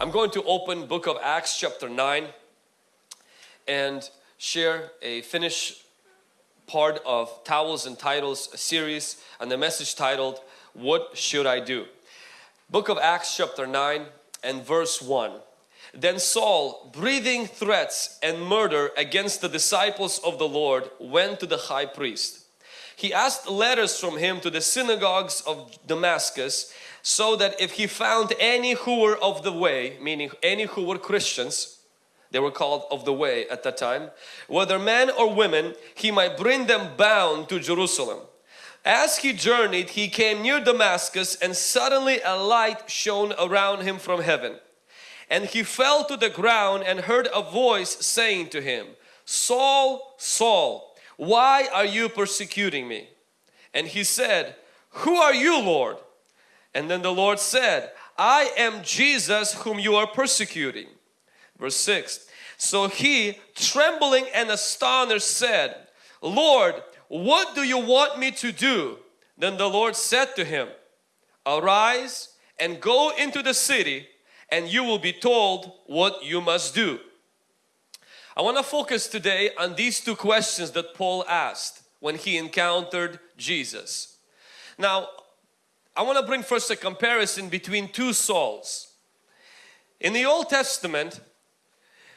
I'm going to open book of Acts chapter 9 and share a finish part of Towels and Titles series and the message titled What Should I Do? Book of Acts chapter 9 and verse 1. Then Saul, breathing threats and murder against the disciples of the Lord, went to the high priest. He asked letters from him to the synagogues of Damascus so that if he found any who were of the way, meaning any who were Christians, they were called of the way at that time, whether men or women, he might bring them bound to Jerusalem. As he journeyed, he came near Damascus and suddenly a light shone around him from heaven. And he fell to the ground and heard a voice saying to him, Saul, Saul, why are you persecuting me? And he said, Who are you, Lord? And then the Lord said, I am Jesus whom you are persecuting. Verse 6. So he, trembling and astonished, said, Lord, what do you want me to do? Then the Lord said to him, Arise and go into the city and you will be told what you must do. I want to focus today on these two questions that Paul asked when he encountered Jesus. Now, I want to bring first a comparison between two Sauls. In the Old Testament,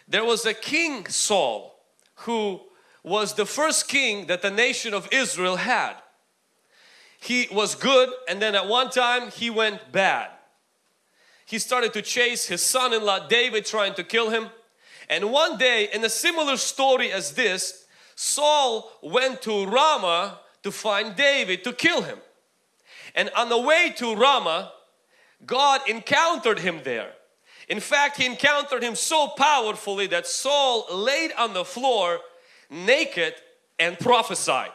there was a king Saul who was the first king that the nation of Israel had. He was good and then at one time he went bad. He started to chase his son-in-law David trying to kill him. And one day in a similar story as this, Saul went to Ramah to find David to kill him. And on the way to Ramah, God encountered him there. In fact, he encountered him so powerfully that Saul laid on the floor naked and prophesied.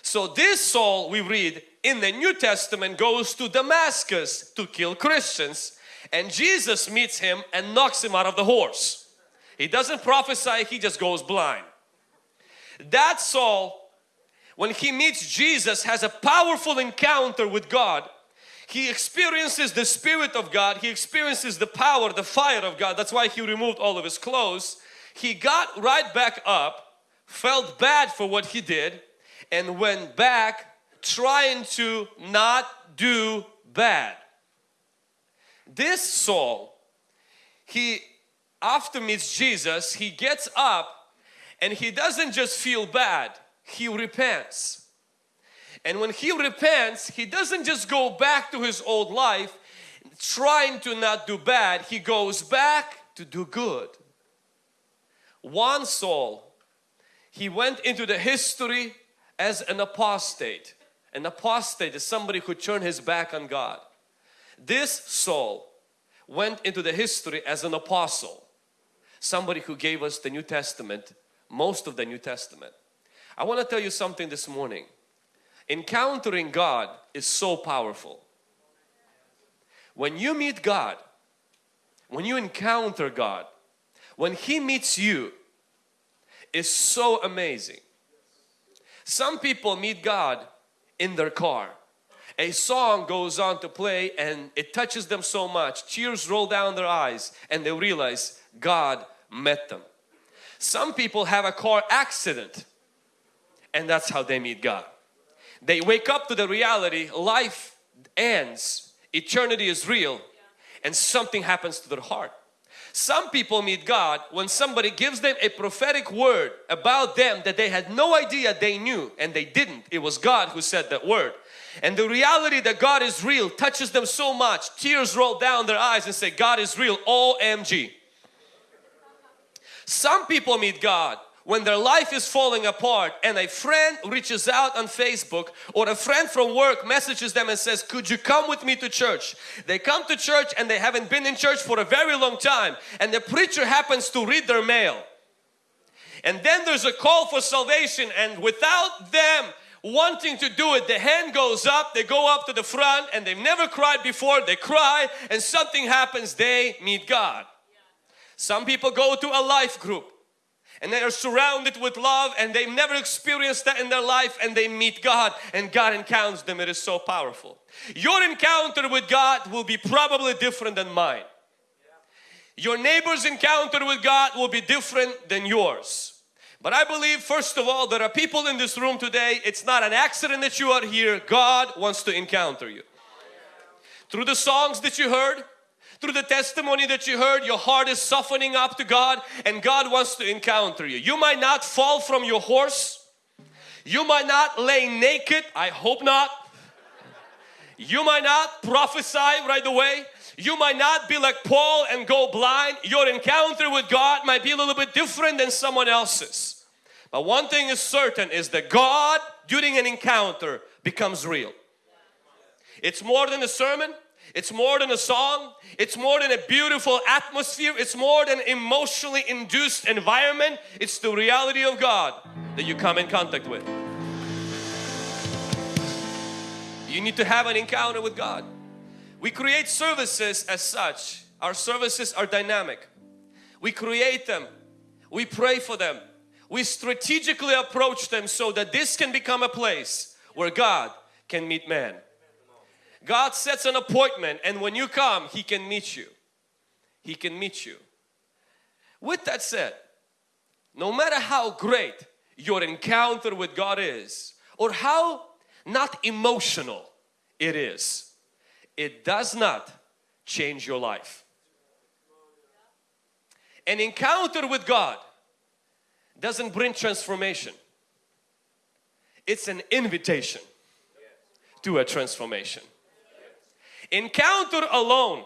So this Saul we read in the New Testament goes to Damascus to kill Christians and Jesus meets him and knocks him out of the horse. He doesn't prophesy, he just goes blind. That Saul when he meets Jesus has a powerful encounter with God he experiences the Spirit of God, he experiences the power, the fire of God. That's why he removed all of his clothes. He got right back up, felt bad for what he did, and went back trying to not do bad. This Saul, he after meets Jesus, he gets up and he doesn't just feel bad, he repents. And when he repents, he doesn't just go back to his old life trying to not do bad, he goes back to do good. One Saul, he went into the history as an apostate. An apostate is somebody who turned his back on God. This Saul went into the history as an apostle. Somebody who gave us the New Testament, most of the New Testament. I want to tell you something this morning. Encountering God is so powerful. When you meet God, when you encounter God, when He meets you, is so amazing. Some people meet God in their car. A song goes on to play and it touches them so much, tears roll down their eyes and they realize God met them. Some people have a car accident and that's how they meet God. They wake up to the reality life ends, eternity is real and something happens to their heart. Some people meet God when somebody gives them a prophetic word about them that they had no idea they knew and they didn't. It was God who said that word. And the reality that God is real touches them so much, tears roll down their eyes and say, God is real, OMG. Some people meet God when their life is falling apart and a friend reaches out on Facebook or a friend from work messages them and says could you come with me to church? They come to church and they haven't been in church for a very long time and the preacher happens to read their mail. And then there's a call for salvation and without them wanting to do it the hand goes up they go up to the front and they've never cried before they cry and something happens they meet God. Some people go to a life group and they are surrounded with love and they've never experienced that in their life and they meet God and God encounters them. It is so powerful. Your encounter with God will be probably different than mine. Your neighbor's encounter with God will be different than yours. But I believe first of all there are people in this room today it's not an accident that you are here God wants to encounter you. Through the songs that you heard, through the testimony that you heard, your heart is softening up to God and God wants to encounter you. You might not fall from your horse. You might not lay naked. I hope not. You might not prophesy right away. You might not be like Paul and go blind. Your encounter with God might be a little bit different than someone else's. But one thing is certain is that God during an encounter becomes real. It's more than a sermon. It's more than a song. It's more than a beautiful atmosphere. It's more than emotionally induced environment. It's the reality of God that you come in contact with. You need to have an encounter with God. We create services as such. Our services are dynamic. We create them. We pray for them. We strategically approach them so that this can become a place where God can meet man. God sets an appointment and when you come, He can meet you. He can meet you. With that said, no matter how great your encounter with God is or how not emotional it is, it does not change your life. An encounter with God doesn't bring transformation. It's an invitation to a transformation. Encounter alone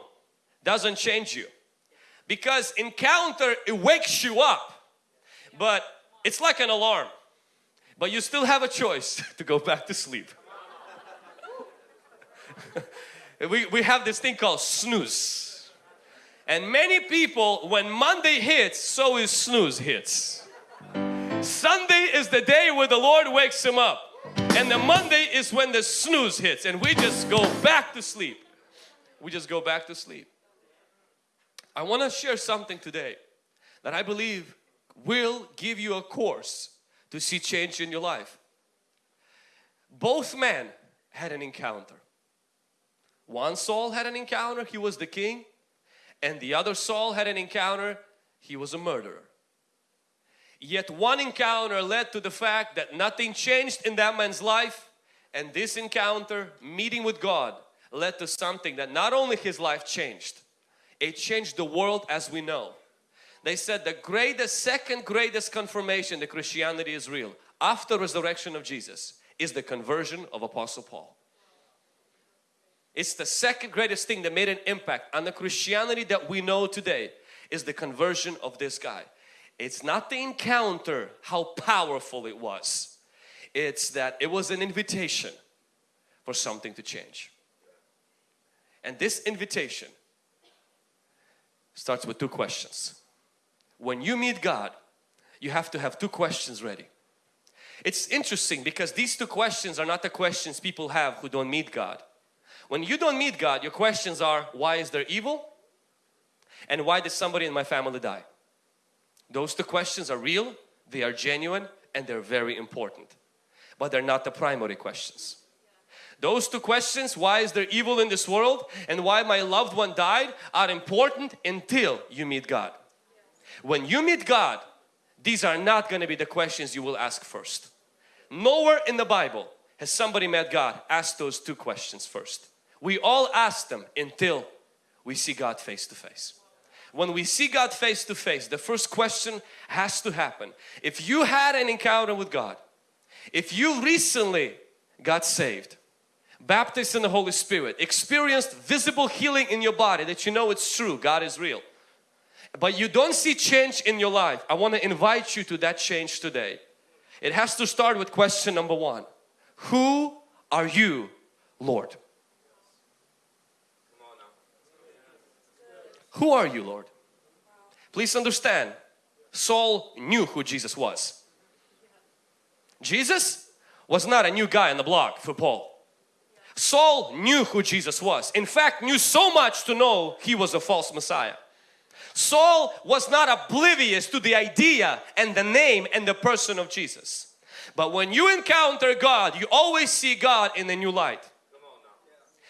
doesn't change you. Because encounter it wakes you up but it's like an alarm. But you still have a choice to go back to sleep. we, we have this thing called snooze. And many people when Monday hits so is snooze hits. Sunday is the day where the Lord wakes him up. And the Monday is when the snooze hits. And we just go back to sleep we just go back to sleep. I want to share something today that I believe will give you a course to see change in your life. Both men had an encounter. One Saul had an encounter, he was the king, and the other Saul had an encounter, he was a murderer. Yet one encounter led to the fact that nothing changed in that man's life and this encounter, meeting with God, led to something that not only his life changed, it changed the world as we know. They said the greatest, second greatest confirmation that Christianity is real after resurrection of Jesus is the conversion of Apostle Paul. It's the second greatest thing that made an impact on the Christianity that we know today is the conversion of this guy. It's not the encounter, how powerful it was. It's that it was an invitation for something to change. And this invitation starts with two questions. When you meet God, you have to have two questions ready. It's interesting because these two questions are not the questions people have who don't meet God. When you don't meet God, your questions are, why is there evil? And why did somebody in my family die? Those two questions are real, they are genuine, and they're very important. But they're not the primary questions. Those two questions, why is there evil in this world and why my loved one died are important until you meet God. When you meet God, these are not going to be the questions you will ask first. Nowhere in the Bible has somebody met God asked those two questions first. We all ask them until we see God face to face. When we see God face to face, the first question has to happen. If you had an encounter with God, if you recently got saved, baptized in the Holy Spirit, experienced visible healing in your body that you know it's true, God is real. But you don't see change in your life. I want to invite you to that change today. It has to start with question number one. Who are you, Lord? Who are you, Lord? Please understand, Saul knew who Jesus was. Jesus was not a new guy on the block for Paul. Saul knew who Jesus was. In fact, knew so much to know he was a false Messiah. Saul was not oblivious to the idea and the name and the person of Jesus. But when you encounter God, you always see God in a new light.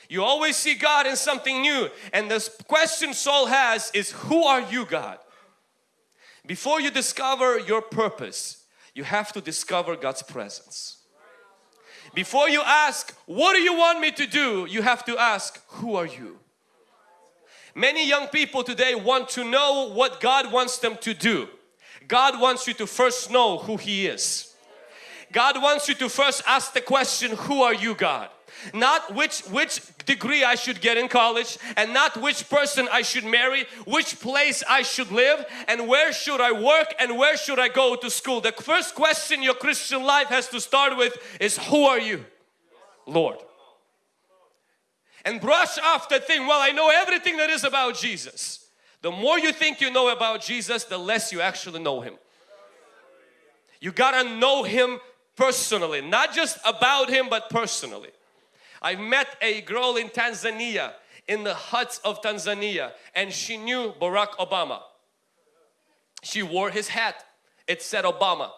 You always see God in something new. And the question Saul has is, Who are you, God? Before you discover your purpose, you have to discover God's presence. Before you ask, What do you want me to do? you have to ask, Who are you? Many young people today want to know what God wants them to do. God wants you to first know who He is. God wants you to first ask the question, who are you God? Not which, which degree I should get in college and not which person I should marry, which place I should live and where should I work and where should I go to school. The first question your Christian life has to start with is who are you? Lord. And brush off the thing, well I know everything that is about Jesus. The more you think you know about Jesus, the less you actually know Him. You gotta know Him personally, not just about Him but personally. I met a girl in Tanzania, in the huts of Tanzania and she knew Barack Obama. She wore his hat, it said Obama.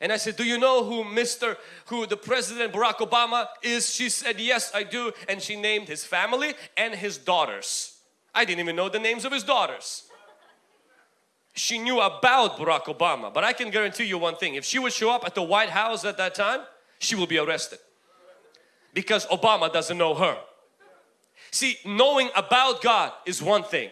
And I said, do you know who Mr. who the President Barack Obama is? She said, yes I do. And she named his family and his daughters. I didn't even know the names of his daughters. She knew about Barack Obama. But I can guarantee you one thing. If she would show up at the White House at that time, she will be arrested because Obama doesn't know her. See, knowing about God is one thing.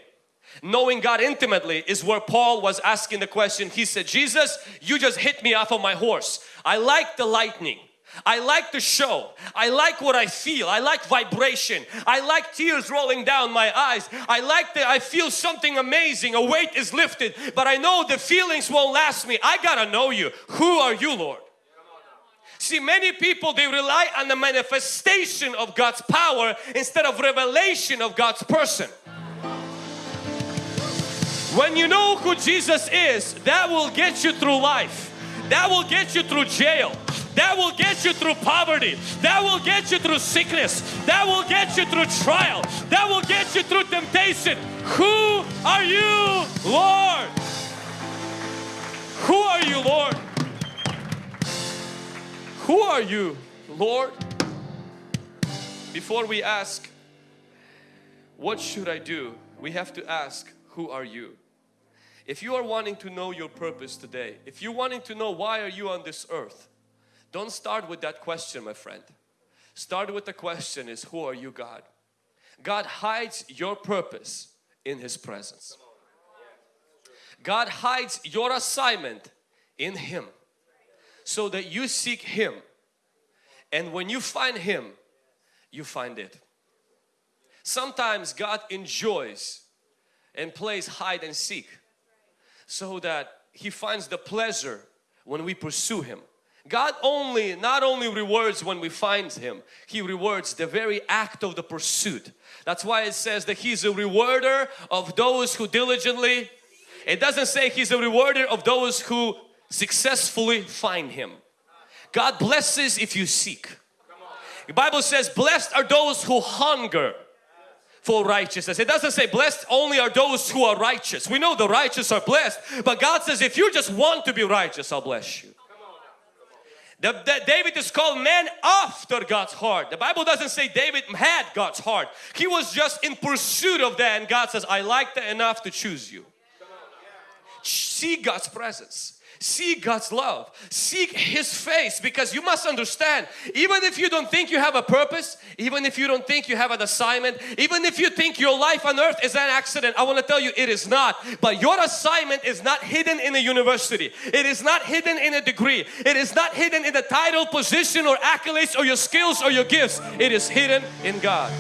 Knowing God intimately is where Paul was asking the question. He said, Jesus, you just hit me off of my horse. I like the lightning. I like the show. I like what I feel. I like vibration. I like tears rolling down my eyes. I like that I feel something amazing. A weight is lifted. But I know the feelings won't last me. I gotta know you. Who are you Lord? See many people they rely on the manifestation of God's power instead of revelation of God's person. When you know who Jesus is, that will get you through life. That will get you through jail. That will get you through poverty. That will get you through sickness. That will get you through trial. That will get you through temptation. Who are you, Lord? Who are you, Lord? Who are you, Lord? Before we ask, what should I do? We have to ask, who are you? If you are wanting to know your purpose today, if you're wanting to know why are you on this earth, don't start with that question, my friend. Start with the question is, who are you, God? God hides your purpose in His presence. God hides your assignment in Him so that you seek Him and when you find Him you find it. Sometimes God enjoys and plays hide and seek so that He finds the pleasure when we pursue Him. God only, not only rewards when we find Him, He rewards the very act of the pursuit. That's why it says that He's a rewarder of those who diligently, it doesn't say He's a rewarder of those who successfully find Him. God blesses if you seek. The Bible says blessed are those who hunger for righteousness. It doesn't say blessed only are those who are righteous. We know the righteous are blessed but God says if you just want to be righteous I'll bless you. The, the, David is called man after God's heart. The Bible doesn't say David had God's heart. He was just in pursuit of that and God says I like that enough to choose you. See God's presence. Seek God's love. Seek His face because you must understand even if you don't think you have a purpose, even if you don't think you have an assignment, even if you think your life on earth is an accident, I want to tell you it is not. But your assignment is not hidden in a university. It is not hidden in a degree. It is not hidden in a title, position or accolades or your skills or your gifts. It is hidden in God.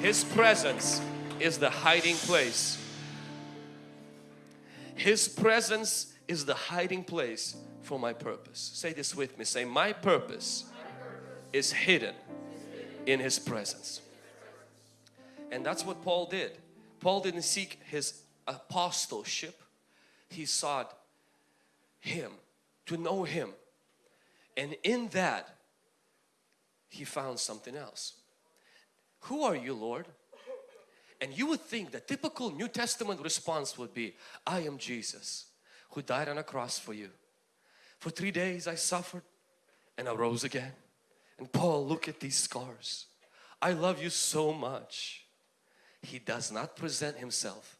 His presence is the hiding place his presence is the hiding place for my purpose. Say this with me. Say, my purpose is hidden in His presence. And that's what Paul did. Paul didn't seek his apostleship. He sought Him, to know Him. And in that, he found something else. Who are you, Lord? And you would think the typical New Testament response would be, I am Jesus who died on a cross for you. For three days I suffered and I rose again. And Paul, look at these scars. I love you so much. He does not present himself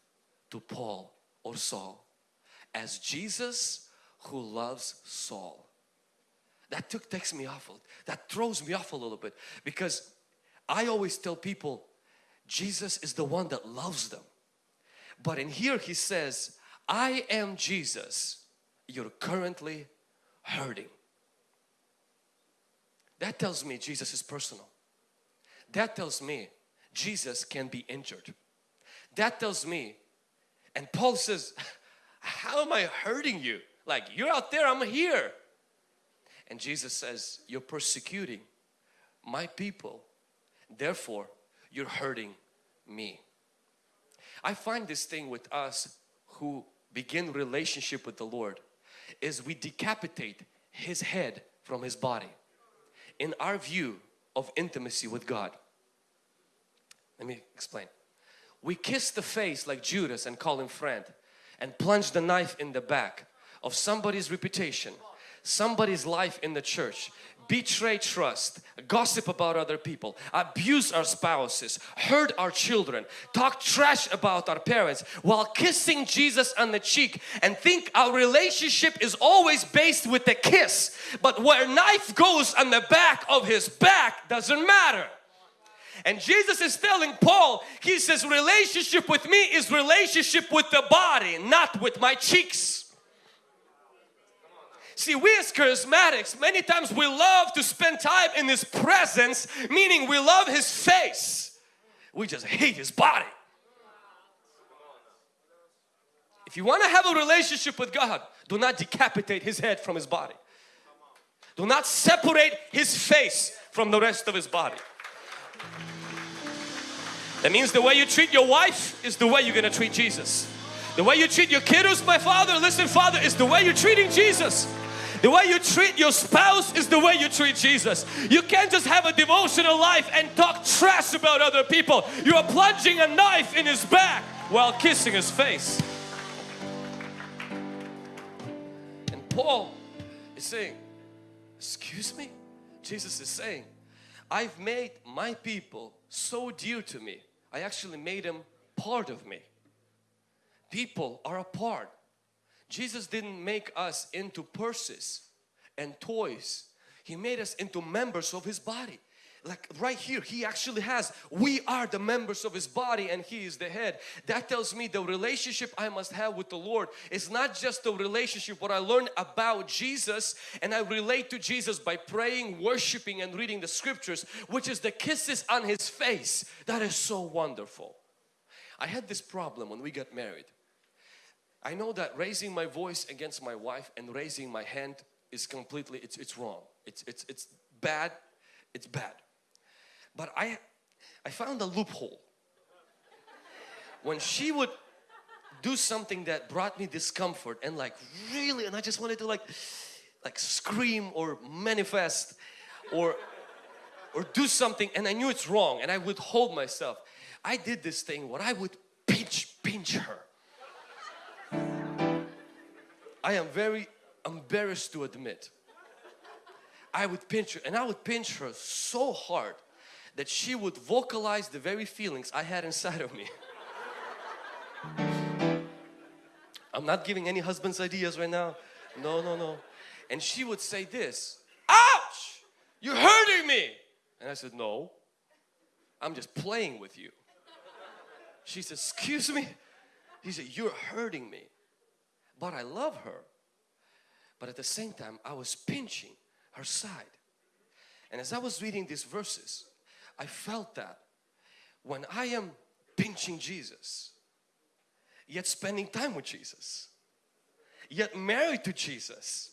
to Paul or Saul as Jesus who loves Saul. That took takes me off, that throws me off a little bit because I always tell people Jesus is the one that loves them. But in here he says, I am Jesus. You're currently hurting. That tells me Jesus is personal. That tells me Jesus can be injured. That tells me, and Paul says, how am I hurting you? Like you're out there, I'm here. And Jesus says, you're persecuting my people. Therefore, you're hurting me. I find this thing with us who begin relationship with the Lord is we decapitate his head from his body in our view of intimacy with God. Let me explain. We kiss the face like Judas and call him friend and plunge the knife in the back of somebody's reputation, somebody's life in the church betray trust, gossip about other people, abuse our spouses, hurt our children, talk trash about our parents while kissing Jesus on the cheek and think our relationship is always based with a kiss. But where knife goes on the back of his back doesn't matter. And Jesus is telling Paul, he says relationship with me is relationship with the body, not with my cheeks. See, we as charismatics, many times we love to spend time in His presence, meaning we love His face. We just hate His body. If you want to have a relationship with God, do not decapitate His head from His body. Do not separate His face from the rest of His body. That means the way you treat your wife is the way you're going to treat Jesus. The way you treat your kiddos, my father, listen father, is the way you're treating Jesus. The way you treat your spouse is the way you treat Jesus. You can't just have a devotional life and talk trash about other people. You are plunging a knife in his back while kissing his face. And Paul is saying, excuse me? Jesus is saying, I've made my people so dear to me. I actually made them part of me. People are a part Jesus didn't make us into purses and toys. He made us into members of His body. Like right here, He actually has, we are the members of His body and He is the head. That tells me the relationship I must have with the Lord is not just the relationship what I learn about Jesus and I relate to Jesus by praying, worshiping and reading the scriptures which is the kisses on His face. That is so wonderful. I had this problem when we got married. I know that raising my voice against my wife and raising my hand is completely, it's, it's wrong. It's, it's, it's bad, it's bad. But I, I found a loophole. When she would do something that brought me discomfort and like really, and I just wanted to like, like scream or manifest or, or do something and I knew it's wrong and I would hold myself. I did this thing where I would pinch, pinch her I am very embarrassed to admit. I would pinch her and I would pinch her so hard that she would vocalize the very feelings I had inside of me. I'm not giving any husband's ideas right now. No, no, no. And she would say this, ouch, you're hurting me. And I said, no, I'm just playing with you. She said, excuse me. He said, you're hurting me but I love her. But at the same time, I was pinching her side. And as I was reading these verses, I felt that when I am pinching Jesus, yet spending time with Jesus, yet married to Jesus,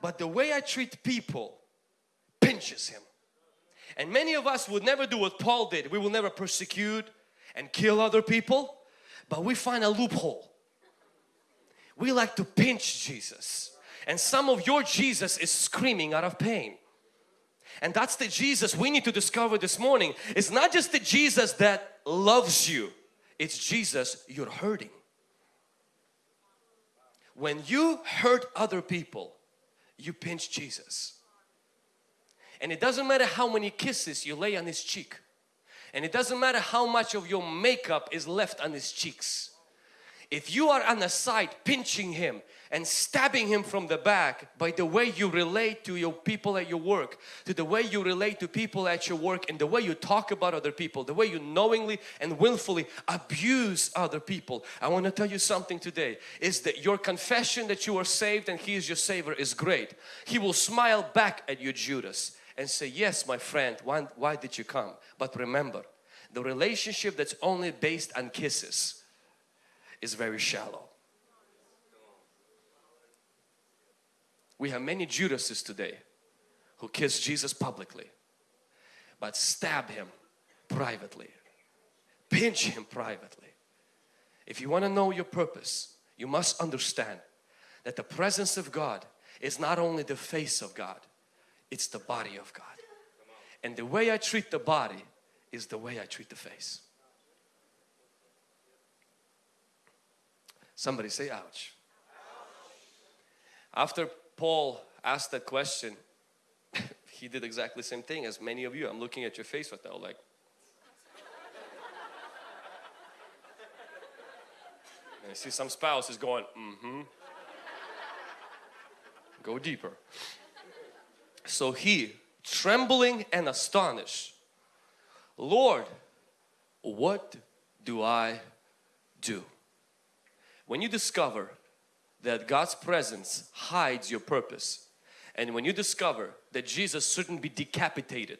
but the way I treat people pinches Him. And many of us would never do what Paul did. We will never persecute and kill other people, but we find a loophole we like to pinch Jesus. And some of your Jesus is screaming out of pain. And that's the Jesus we need to discover this morning. It's not just the Jesus that loves you. It's Jesus you're hurting. When you hurt other people you pinch Jesus. And it doesn't matter how many kisses you lay on his cheek. And it doesn't matter how much of your makeup is left on his cheeks. If you are on the side pinching him and stabbing him from the back by the way you relate to your people at your work, to the way you relate to people at your work and the way you talk about other people, the way you knowingly and willfully abuse other people. I want to tell you something today is that your confession that you are saved and He is your Savior is great. He will smile back at you Judas and say, yes my friend, why, why did you come? But remember, the relationship that's only based on kisses is very shallow. We have many Judases today who kiss Jesus publicly but stab him privately, pinch him privately. If you want to know your purpose, you must understand that the presence of God is not only the face of God, it's the body of God. And the way I treat the body is the way I treat the face. Somebody say ouch. After Paul asked that question, he did exactly the same thing as many of you. I'm looking at your face right now like And I see some spouse is going, mm-hmm. Go deeper. So he, trembling and astonished, Lord, what do I do? When you discover that God's presence hides your purpose and when you discover that Jesus shouldn't be decapitated,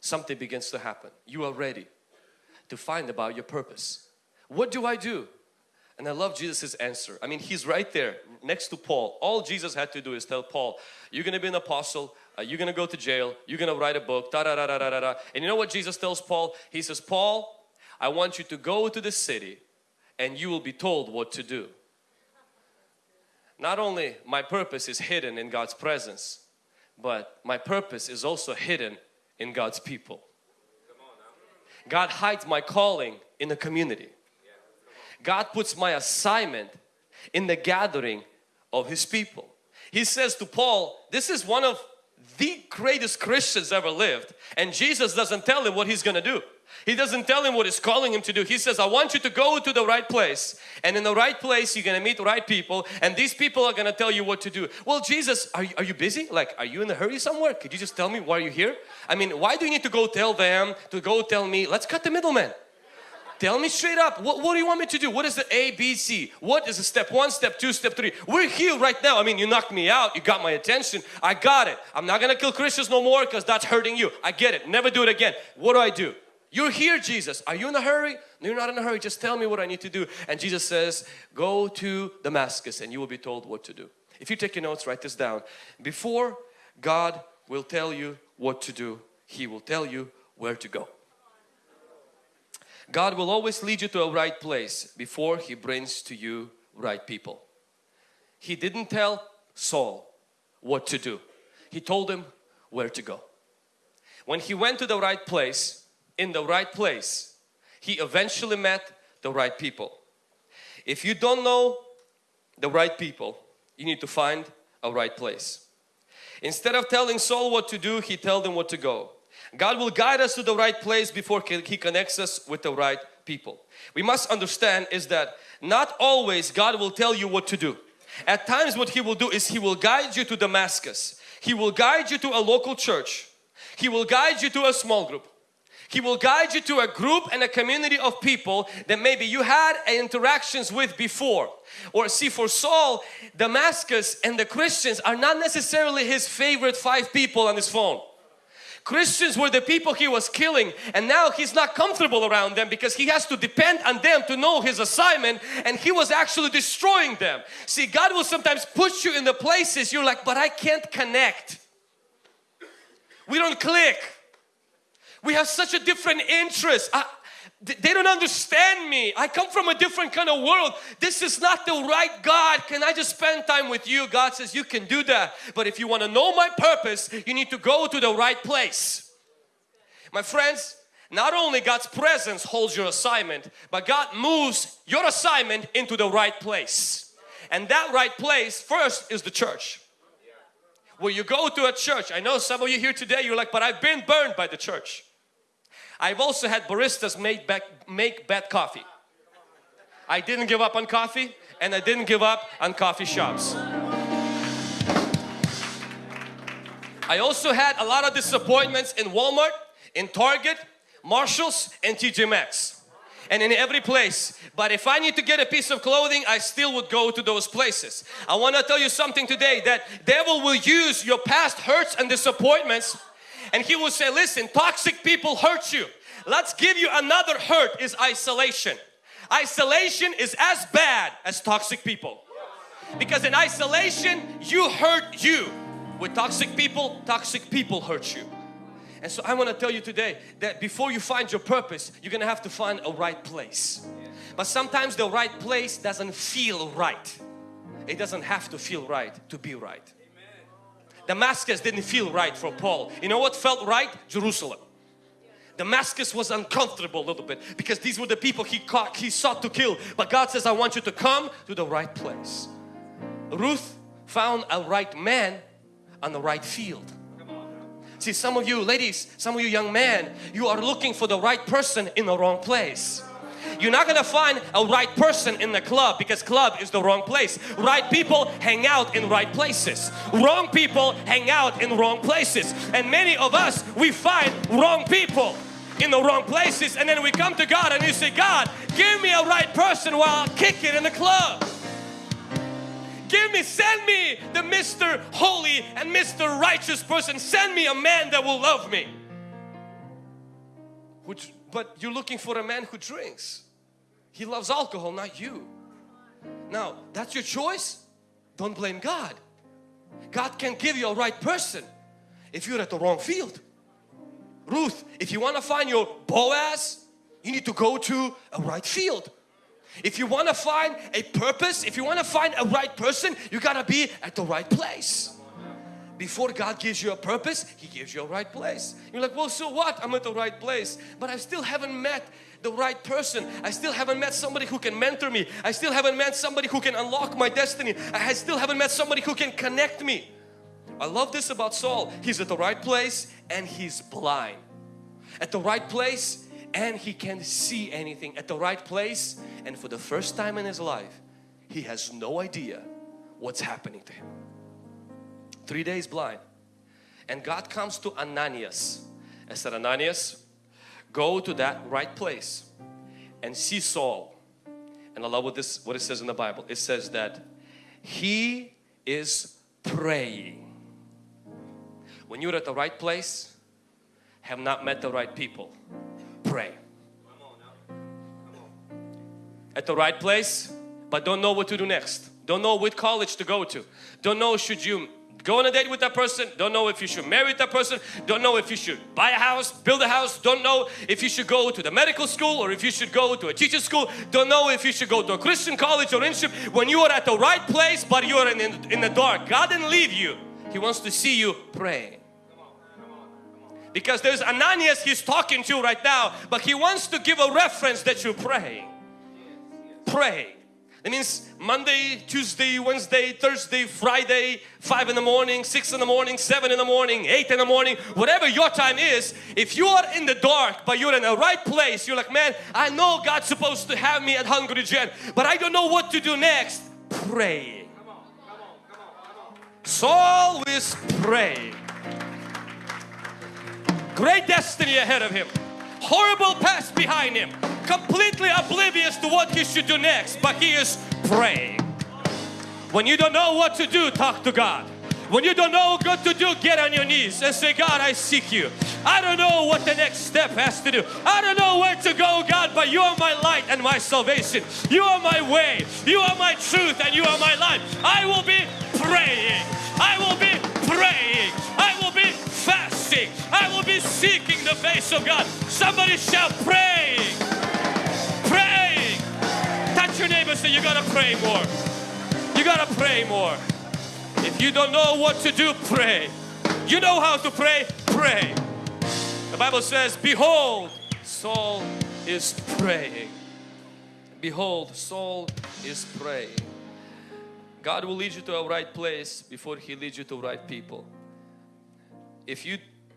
something begins to happen. You are ready to find about your purpose. What do I do? And I love Jesus's answer. I mean, he's right there next to Paul. All Jesus had to do is tell Paul, you're going to be an apostle, uh, you're going to go to jail, you're going to write a book, da da da da da da. And you know what Jesus tells Paul? He says, Paul, I want you to go to the city and you will be told what to do. Not only my purpose is hidden in God's presence, but my purpose is also hidden in God's people. God hides my calling in the community. God puts my assignment in the gathering of His people. He says to Paul, this is one of the greatest Christians ever lived and Jesus doesn't tell him what he's gonna do. He doesn't tell him what he's calling him to do. He says, I want you to go to the right place and in the right place you're gonna meet the right people and these people are gonna tell you what to do. Well Jesus, are you, are you busy? Like, are you in a hurry somewhere? Could you just tell me why are you're here? I mean, why do you need to go tell them, to go tell me? Let's cut the middleman. Tell me straight up, what, what do you want me to do? What is the A, B, C? What is the step one, step two, step three? We're here right now. I mean, you knocked me out, you got my attention. I got it. I'm not gonna kill Christians no more because that's hurting you. I get it. Never do it again. What do I do? You're here Jesus. Are you in a hurry? No, you're not in a hurry. Just tell me what I need to do. And Jesus says, go to Damascus and you will be told what to do. If you take your notes, write this down. Before God will tell you what to do, He will tell you where to go. God will always lead you to a right place before He brings to you right people. He didn't tell Saul what to do. He told him where to go. When he went to the right place, in the right place, he eventually met the right people. If you don't know the right people, you need to find a right place. Instead of telling Saul what to do, he told him what to go. God will guide us to the right place before He connects us with the right people. We must understand is that not always God will tell you what to do. At times what He will do is He will guide you to Damascus. He will guide you to a local church. He will guide you to a small group. He will guide you to a group and a community of people that maybe you had interactions with before. Or see for Saul, Damascus and the Christians are not necessarily his favorite five people on his phone. Christians were the people he was killing and now he's not comfortable around them because he has to depend on them to know his assignment and he was actually destroying them. See God will sometimes push you in the places you're like but I can't connect. We don't click. We have such a different interest. I, they don't understand me. I come from a different kind of world. This is not the right God. Can I just spend time with you? God says you can do that. But if you want to know my purpose, you need to go to the right place. My friends, not only God's presence holds your assignment, but God moves your assignment into the right place. And that right place first is the church. Where you go to a church. I know some of you here today, you're like, but I've been burned by the church. I've also had baristas make, back, make bad coffee. I didn't give up on coffee and I didn't give up on coffee shops. I also had a lot of disappointments in Walmart, in Target, Marshalls and TJ Maxx and in every place. But if I need to get a piece of clothing, I still would go to those places. I want to tell you something today that devil will use your past hurts and disappointments and he will say, listen, toxic people hurt you. Let's give you another hurt is isolation. Isolation is as bad as toxic people. Because in isolation, you hurt you. With toxic people, toxic people hurt you. And so I want to tell you today that before you find your purpose, you're going to have to find a right place. But sometimes the right place doesn't feel right. It doesn't have to feel right to be right. Damascus didn't feel right for Paul. You know what felt right? Jerusalem. Damascus was uncomfortable a little bit because these were the people he caught, he sought to kill. But God says, I want you to come to the right place. Ruth found a right man on the right field. See, some of you ladies, some of you young men, you are looking for the right person in the wrong place. You're not gonna find a right person in the club because club is the wrong place. Right people hang out in right places. Wrong people hang out in wrong places. And many of us, we find wrong people in the wrong places and then we come to God and you say, God, give me a right person while I'll kick it in the club. Give me, send me the Mr. Holy and Mr. Righteous person. Send me a man that will love me. Which, but you're looking for a man who drinks. He loves alcohol, not you. Now, that's your choice. Don't blame God. God can give you a right person if you're at the wrong field. Ruth, if you want to find your Boaz, you need to go to a right field. If you want to find a purpose, if you want to find a right person, you got to be at the right place. Before God gives you a purpose, He gives you a right place. You're like, well, so what? I'm at the right place. But I still haven't met the right person. I still haven't met somebody who can mentor me. I still haven't met somebody who can unlock my destiny. I still haven't met somebody who can connect me. I love this about Saul. He's at the right place and he's blind. At the right place and he can't see anything at the right place and for the first time in his life he has no idea what's happening to him. Three days blind and God comes to Ananias and said Ananias go to that right place and see Saul and I love what this what it says in the Bible it says that he is praying when you're at the right place have not met the right people pray. At the right place, but don't know what to do next. Don't know which college to go to. Don't know should you go on a date with that person. Don't know if you should marry that person. Don't know if you should buy a house, build a house. Don't know if you should go to the medical school or if you should go to a teacher school. Don't know if you should go to a Christian college or internship. When you are at the right place but you are in, in, in the dark, God didn't leave you. He wants to see you praying. Because there's Ananias he's talking to right now, but he wants to give a reference that you're praying. Pray. That means Monday, Tuesday, Wednesday, Thursday, Friday, 5 in the morning, 6 in the morning, 7 in the morning, 8 in the morning, whatever your time is, if you are in the dark but you're in the right place, you're like, man, I know God's supposed to have me at Hungry Gen, but I don't know what to do next. Pray. Saul is praying great destiny ahead of him, horrible past behind him, completely oblivious to what he should do next, but he is praying. When you don't know what to do, talk to God. When you don't know what to do, get on your knees and say, God, I seek you. I don't know what the next step has to do. I don't know where to go, God, but you are my light and my salvation. You are my way. You are my truth and you are my life. I will be praying. I will be praying. I will be fasting. I will be seeking the face of God. Somebody shall praying. Your neighbor say you gotta pray more. You gotta pray more. If you don't know what to do, pray. You know how to pray, pray. The Bible says, Behold, Saul is praying. Behold, Saul is praying. God will lead you to a right place before He leads you to right people. If you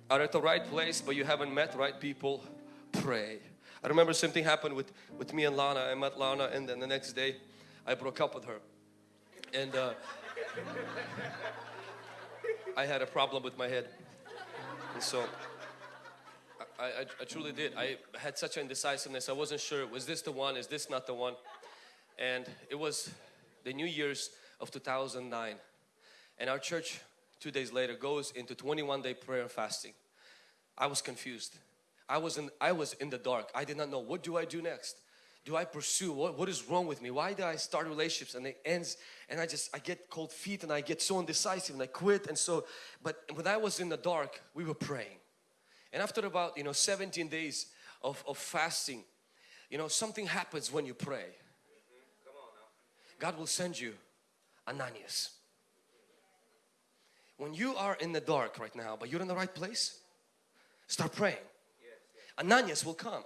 are at the right place but you haven't met right people, pray. I remember something happened with, with me and Lana. I met Lana and then the next day I broke up with her. And uh, I had a problem with my head. And so I, I, I, truly did. I had such indecisiveness. I wasn't sure, was this the one? Is this not the one? And it was the New Year's of 2009. And our church, two days later, goes into 21 day prayer and fasting. I was confused. I was in, I was in the dark. I did not know what do I do next. Do I pursue? What, what is wrong with me? Why do I start relationships and it ends and I just, I get cold feet and I get so indecisive and I quit and so, but when I was in the dark, we were praying. And after about, you know, 17 days of, of fasting, you know, something happens when you pray. God will send you Ananias. When you are in the dark right now, but you're in the right place, start praying. Ananias will come.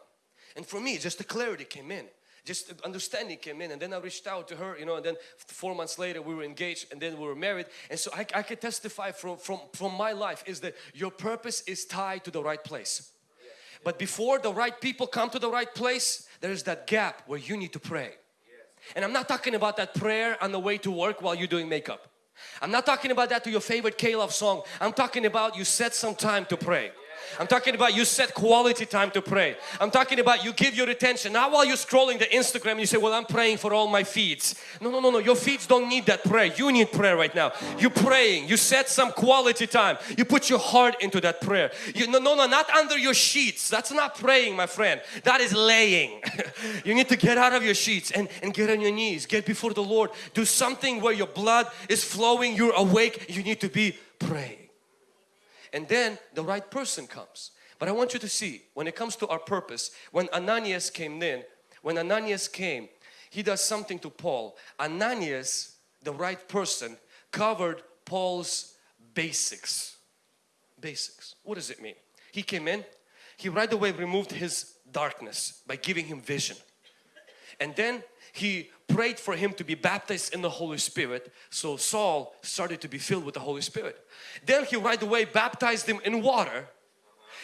And for me, just the clarity came in. Just understanding came in and then I reached out to her, you know, and then four months later we were engaged and then we were married. And so I, I could testify from, from, from my life is that your purpose is tied to the right place. But before the right people come to the right place, there's that gap where you need to pray. And I'm not talking about that prayer on the way to work while you're doing makeup. I'm not talking about that to your favorite K-Love song. I'm talking about you set some time to pray. I'm talking about you set quality time to pray. I'm talking about you give your attention. Not while you're scrolling the Instagram you say, well, I'm praying for all my feeds. No, no, no, no. Your feeds don't need that prayer. You need prayer right now. You're praying. You set some quality time. You put your heart into that prayer. You, no, no, no, not under your sheets. That's not praying, my friend. That is laying. you need to get out of your sheets and, and get on your knees. Get before the Lord. Do something where your blood is flowing. You're awake. You need to be praying and then the right person comes. But I want you to see when it comes to our purpose, when Ananias came in, when Ananias came, he does something to Paul. Ananias, the right person, covered Paul's basics. Basics. What does it mean? He came in, he right away removed his darkness by giving him vision. And then he prayed for him to be baptized in the Holy Spirit. So Saul started to be filled with the Holy Spirit. Then he right away baptized him in water.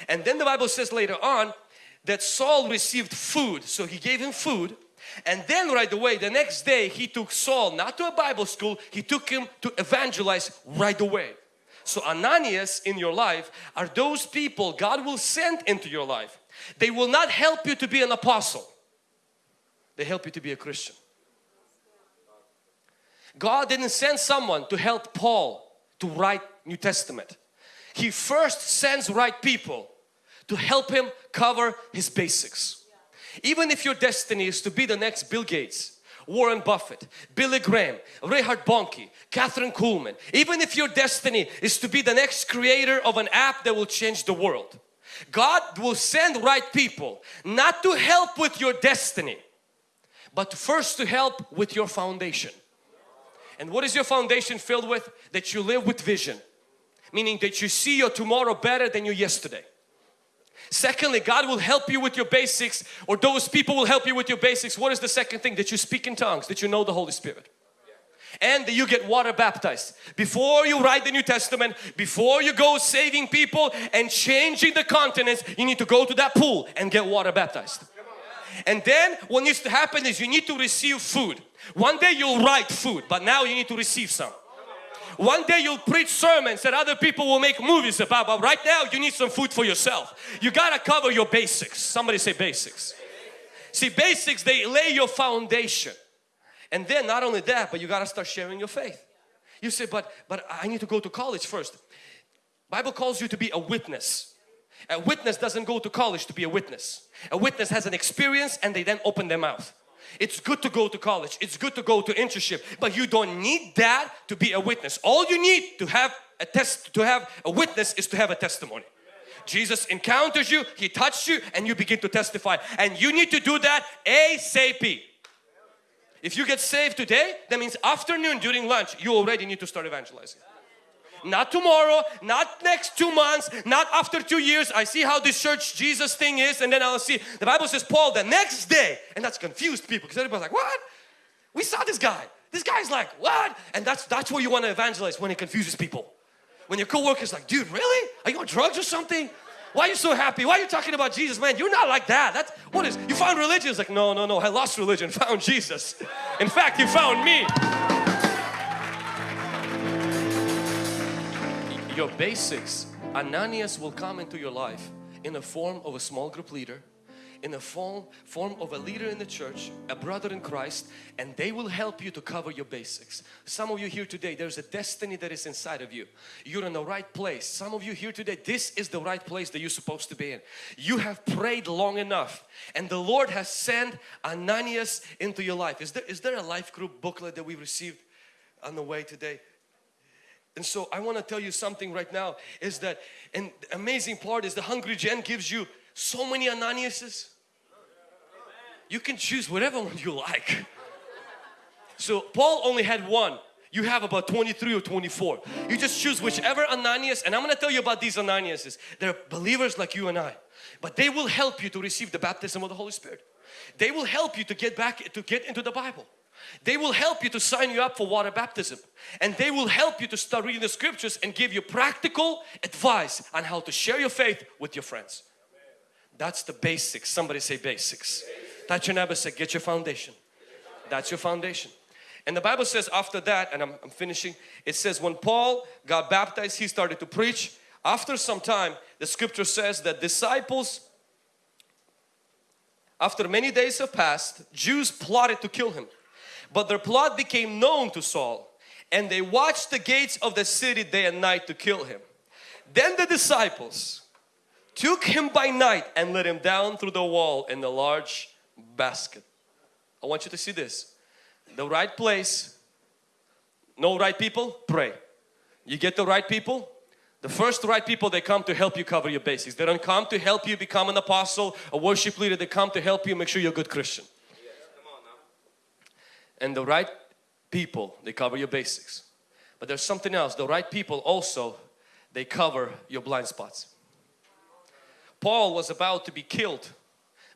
And then the Bible says later on that Saul received food. So he gave him food. And then right away the next day he took Saul not to a Bible school, he took him to evangelize right away. So Ananias in your life are those people God will send into your life. They will not help you to be an apostle. They help you to be a Christian. God didn't send someone to help Paul to write New Testament. He first sends right people to help him cover his basics. Even if your destiny is to be the next Bill Gates, Warren Buffett, Billy Graham, Reinhard Bonnke, Kathryn Kuhlman, even if your destiny is to be the next creator of an app that will change the world, God will send right people not to help with your destiny but first to help with your foundation. And what is your foundation filled with? That you live with vision. Meaning that you see your tomorrow better than your yesterday. Secondly, God will help you with your basics or those people will help you with your basics. What is the second thing? That you speak in tongues, that you know the Holy Spirit. And that you get water baptized. Before you write the New Testament, before you go saving people and changing the continents, you need to go to that pool and get water baptized. And then what needs to happen is you need to receive food. One day you'll write food, but now you need to receive some. One day you'll preach sermons that other people will make movies about, but right now you need some food for yourself. You gotta cover your basics. Somebody say basics. See, basics, they lay your foundation. And then not only that, but you gotta start sharing your faith. You say, but, but I need to go to college first. Bible calls you to be a witness. A witness doesn't go to college to be a witness. A witness has an experience and they then open their mouth. It's good to go to college. It's good to go to internship, but you don't need that to be a witness. All you need to have a test to have a witness is to have a testimony. Jesus encounters you, He touched you and you begin to testify and you need to do that ASAP. If you get saved today, that means afternoon during lunch, you already need to start evangelizing not tomorrow, not next two months, not after two years. I see how this church Jesus thing is and then I'll see. The Bible says Paul the next day and that's confused people because everybody's like, what? We saw this guy. This guy's like, what? And that's, that's where you want to evangelize when it confuses people. When your co-worker's like, dude, really? Are you on drugs or something? Why are you so happy? Why are you talking about Jesus? Man, you're not like that. That's what is you found religion? It's like, no, no, no, I lost religion, found Jesus. In fact, you found me. Your basics, Ananias will come into your life in the form of a small group leader in the form, form of a leader in the church, a brother in Christ, and they will help you to cover your basics. Some of you here today, there's a destiny that is inside of you. You're in the right place. Some of you here today, this is the right place that you're supposed to be in. You have prayed long enough and the Lord has sent Ananias into your life. Is there, is there a life group booklet that we received on the way today? And so I want to tell you something right now is that an amazing part is the Hungry Gen gives you so many Ananiases. You can choose whatever one you like. So Paul only had one. You have about 23 or 24. You just choose whichever Ananias and I'm going to tell you about these Ananiases. They're believers like you and I. But they will help you to receive the baptism of the Holy Spirit. They will help you to get back to get into the Bible. They will help you to sign you up for water baptism and they will help you to start reading the scriptures and give you practical advice on how to share your faith with your friends. That's the basics. Somebody say basics. Touch your neighbor say get your foundation. That's your foundation. And the Bible says after that, and I'm, I'm, finishing, it says when Paul got baptized, he started to preach. After some time, the scripture says that disciples, after many days have passed, Jews plotted to kill him. But their plot became known to Saul and they watched the gates of the city day and night to kill him. Then the disciples took him by night and let him down through the wall in a large basket. I want you to see this. The right place, no right people, pray. You get the right people, the first right people they come to help you cover your basics. They don't come to help you become an apostle, a worship leader. They come to help you make sure you're a good Christian. And the right people, they cover your basics. But there's something else. The right people also, they cover your blind spots. Paul was about to be killed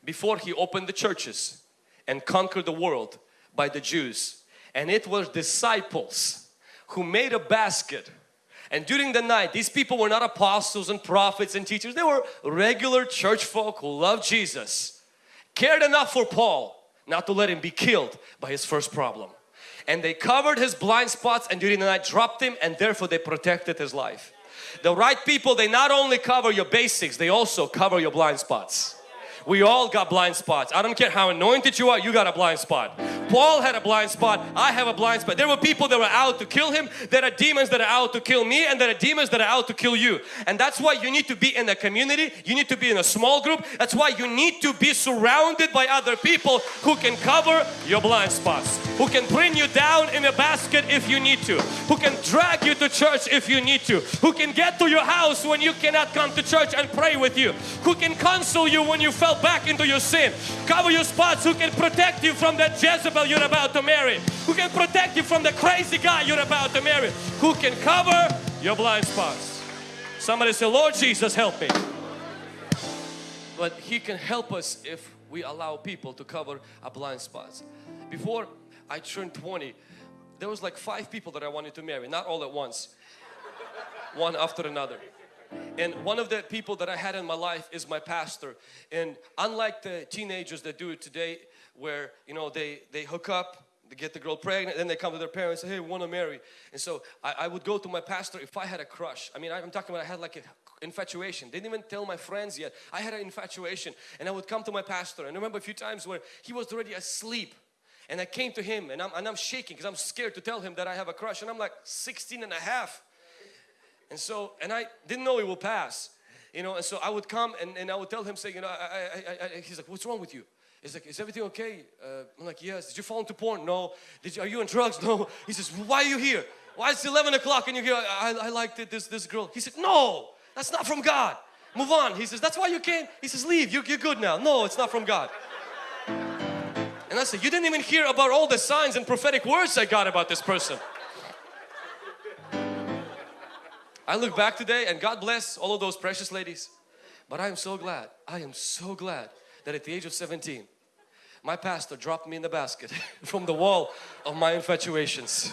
before he opened the churches and conquered the world by the Jews. And it was disciples who made a basket and during the night, these people were not apostles and prophets and teachers. They were regular church folk who loved Jesus. Cared enough for Paul not to let him be killed by his first problem. And they covered his blind spots and during the night dropped him and therefore they protected his life. The right people, they not only cover your basics, they also cover your blind spots. We all got blind spots. I don't care how anointed you are, you got a blind spot. Paul had a blind spot. I have a blind spot. There were people that were out to kill him. There are demons that are out to kill me and there are demons that are out to kill you. And that's why you need to be in a community. You need to be in a small group. That's why you need to be surrounded by other people who can cover your blind spots. Who can bring you down in a basket if you need to. Who can drag you to church if you need to. Who can get to your house when you cannot come to church and pray with you. Who can console you when you back into your sin. Cover your spots who can protect you from that Jezebel you're about to marry. Who can protect you from the crazy guy you're about to marry. Who can cover your blind spots. Somebody say, Lord Jesus, help me. But He can help us if we allow people to cover our blind spots. Before I turned 20, there was like five people that I wanted to marry, not all at once, one after another. And one of the people that I had in my life is my pastor. And unlike the teenagers that do it today, where you know they they hook up, they get the girl pregnant, then they come to their parents and say, hey, we want to marry. And so I, I, would go to my pastor if I had a crush. I mean, I'm talking about I had like an infatuation. Didn't even tell my friends yet. I had an infatuation and I would come to my pastor. And I remember a few times where he was already asleep and I came to him and I'm, and I'm shaking because I'm scared to tell him that I have a crush and I'm like 16 and a half and so, and I didn't know it will pass. You know, and so I would come and, and I would tell him, say, you know, I, I, I, he's like, what's wrong with you? He's like, is everything okay? Uh, I'm like, yes. Did you fall into porn? No. Did you, are you on drugs? No. He says, why are you here? Why is it 11 o'clock and you're here? I, I liked it, this, this girl. He said, no, that's not from God. Move on. He says, that's why you came. He says, leave, you're, you're good now. No, it's not from God. And I said, you didn't even hear about all the signs and prophetic words I got about this person. I look back today and God bless all of those precious ladies. But I am so glad, I am so glad that at the age of 17, my pastor dropped me in the basket from the wall of my infatuations.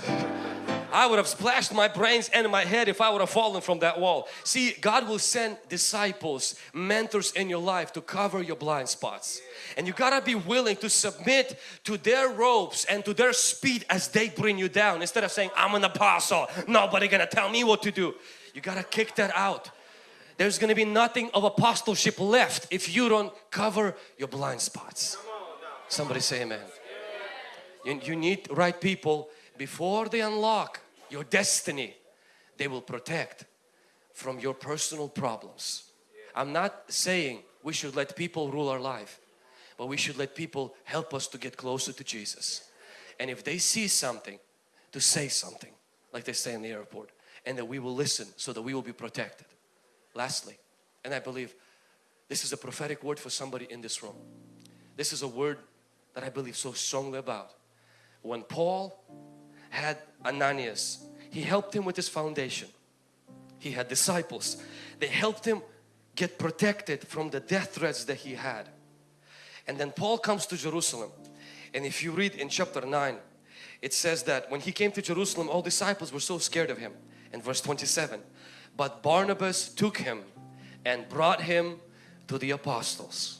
I would have splashed my brains and my head if I would have fallen from that wall. See, God will send disciples, mentors in your life to cover your blind spots. And you gotta be willing to submit to their ropes and to their speed as they bring you down. Instead of saying, I'm an apostle, nobody gonna tell me what to do. You gotta kick that out. There's gonna be nothing of apostleship left if you don't cover your blind spots. Somebody say amen. You, you need right people before they unlock your destiny. They will protect from your personal problems. I'm not saying we should let people rule our life but we should let people help us to get closer to Jesus. And if they see something, to say something, like they say in the airport, and that we will listen so that we will be protected. Lastly, and I believe this is a prophetic word for somebody in this room. This is a word that I believe so strongly about. When Paul had Ananias, he helped him with his foundation. He had disciples. They helped him get protected from the death threats that he had. And then Paul comes to Jerusalem. And if you read in chapter 9, it says that when he came to Jerusalem, all disciples were so scared of him. In verse 27, but Barnabas took him and brought him to the apostles.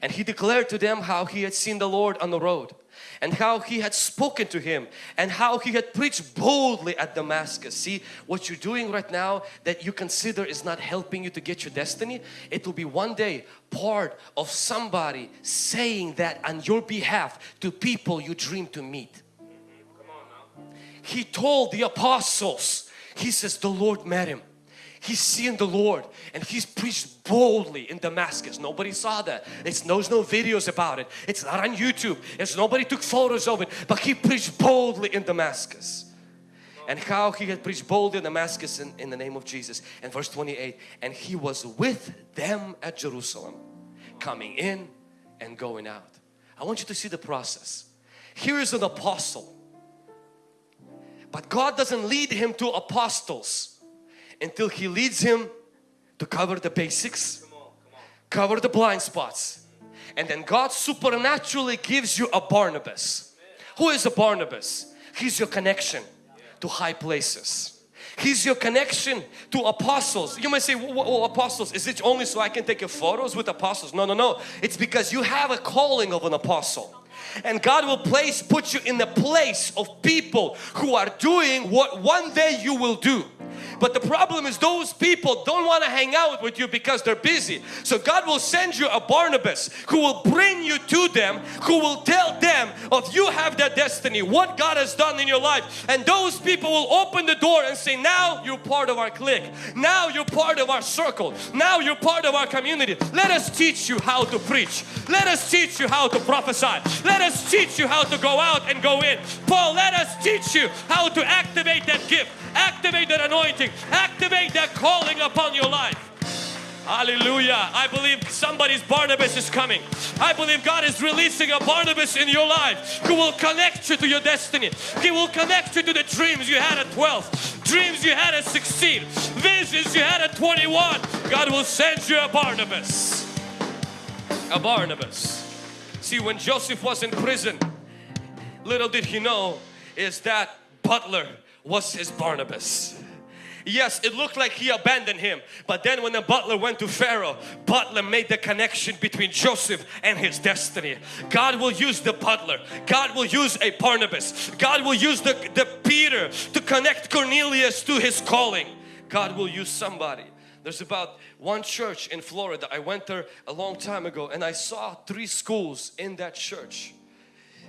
And he declared to them how he had seen the Lord on the road and how he had spoken to him and how he had preached boldly at Damascus. See what you're doing right now that you consider is not helping you to get your destiny. It will be one day part of somebody saying that on your behalf to people you dream to meet. He told the apostles, he says the Lord met him he's seen the Lord and he's preached boldly in Damascus. Nobody saw that. It's, there's no videos about it. It's not on YouTube. It's nobody took photos of it. But he preached boldly in Damascus. And how he had preached boldly in Damascus in, in the name of Jesus. And verse 28, and he was with them at Jerusalem, coming in and going out. I want you to see the process. Here is an apostle. But God doesn't lead him to apostles until He leads him to cover the basics, cover the blind spots. And then God supernaturally gives you a Barnabas. Who is a Barnabas? He's your connection to high places. He's your connection to apostles. You might say, well, apostles, is it only so I can take your photos with apostles? No, no, no. It's because you have a calling of an apostle and God will place put you in the place of people who are doing what one day you will do but the problem is those people don't want to hang out with you because they're busy. So God will send you a Barnabas who will bring you to them, who will tell them of you have that destiny, what God has done in your life. And those people will open the door and say, now you're part of our clique. Now you're part of our circle. Now you're part of our community. Let us teach you how to preach. Let us teach you how to prophesy. Let us teach you how to go out and go in. Paul, let us teach you how to activate that gift. Activate that anointing. Activate that calling upon your life. Hallelujah. I believe somebody's Barnabas is coming. I believe God is releasing a Barnabas in your life who will connect you to your destiny. He will connect you to the dreams you had at 12, dreams you had at 16, visions you had at 21. God will send you a Barnabas. A Barnabas. See, when Joseph was in prison, little did he know is that butler was his Barnabas. Yes, it looked like he abandoned him. But then when the butler went to Pharaoh, butler made the connection between Joseph and his destiny. God will use the butler. God will use a Barnabas. God will use the, the Peter to connect Cornelius to his calling. God will use somebody. There's about one church in Florida. I went there a long time ago and I saw three schools in that church.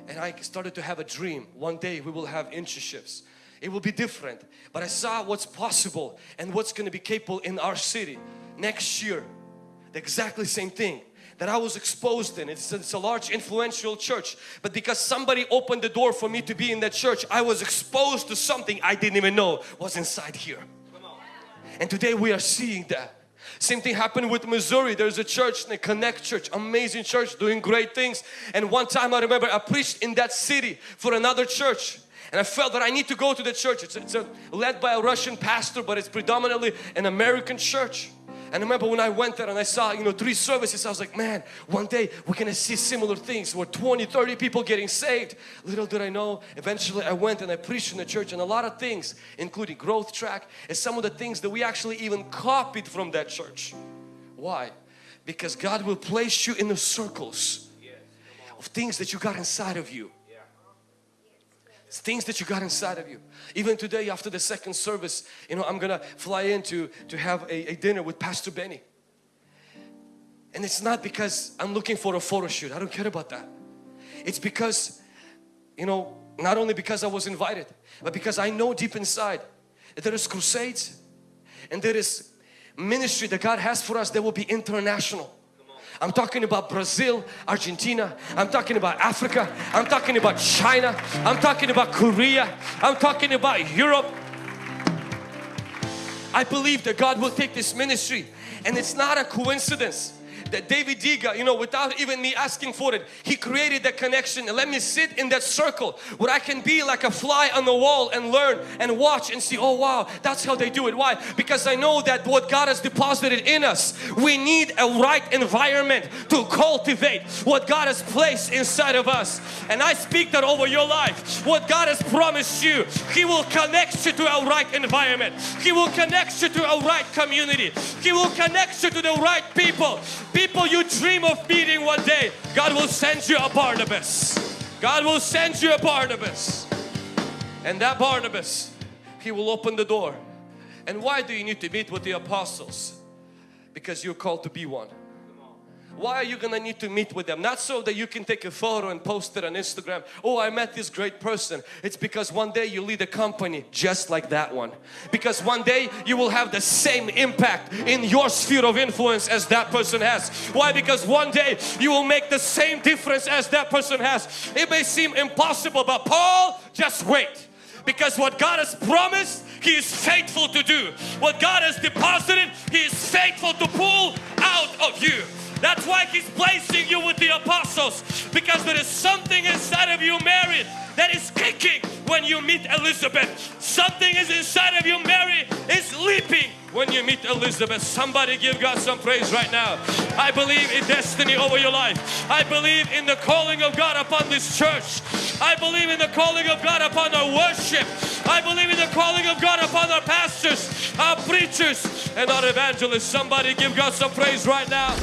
And I started to have a dream. One day we will have internships it will be different. But I saw what's possible and what's going to be capable in our city next year. The exactly same thing that I was exposed in. It's, it's, a large influential church but because somebody opened the door for me to be in that church I was exposed to something I didn't even know was inside here. And today we are seeing that. Same thing happened with Missouri. There's a church, the Connect Church, amazing church doing great things. And one time I remember I preached in that city for another church and I felt that I need to go to the church. It's, it's a, led by a Russian pastor but it's predominantly an American church. And I remember when I went there and I saw, you know, three services, I was like, man, one day we're gonna see similar things where 20, 30 people getting saved. Little did I know, eventually I went and I preached in the church and a lot of things, including growth track, and some of the things that we actually even copied from that church. Why? Because God will place you in the circles of things that you got inside of you. Things that you got inside of you. Even today after the second service, you know, I'm gonna fly in to, to have a, a dinner with Pastor Benny. And it's not because I'm looking for a photo shoot. I don't care about that. It's because, you know, not only because I was invited, but because I know deep inside that there is crusades and there is ministry that God has for us that will be international. I'm talking about Brazil, Argentina, I'm talking about Africa, I'm talking about China, I'm talking about Korea, I'm talking about Europe. I believe that God will take this ministry and it's not a coincidence that David Diga, you know, without even me asking for it, he created that connection and let me sit in that circle where I can be like a fly on the wall and learn and watch and see, oh wow, that's how they do it. Why? Because I know that what God has deposited in us, we need a right environment to cultivate what God has placed inside of us. And I speak that over your life. What God has promised you, He will connect you to a right environment. He will connect you to a right community. He will connect you to the right people people you dream of meeting one day, God will send you a Barnabas. God will send you a Barnabas. And that Barnabas, he will open the door. And why do you need to meet with the apostles? Because you're called to be one. Why are you gonna need to meet with them? Not so that you can take a photo and post it on Instagram. Oh, I met this great person. It's because one day you lead a company just like that one. Because one day you will have the same impact in your sphere of influence as that person has. Why? Because one day you will make the same difference as that person has. It may seem impossible, but Paul, just wait. Because what God has promised, He is faithful to do. What God has deposited, He is faithful to pull out of you. That's why He's placing you with the apostles because there is something inside of you, Mary, that is kicking when you meet Elizabeth. Something is inside of you, Mary, is leaping when you meet Elizabeth. Somebody give God some praise right now. I believe in destiny over your life. I believe in the calling of God upon this church. I believe in the calling of God upon our worship. I believe in the calling of God upon our pastors, our preachers, and our evangelists. Somebody give God some praise right now.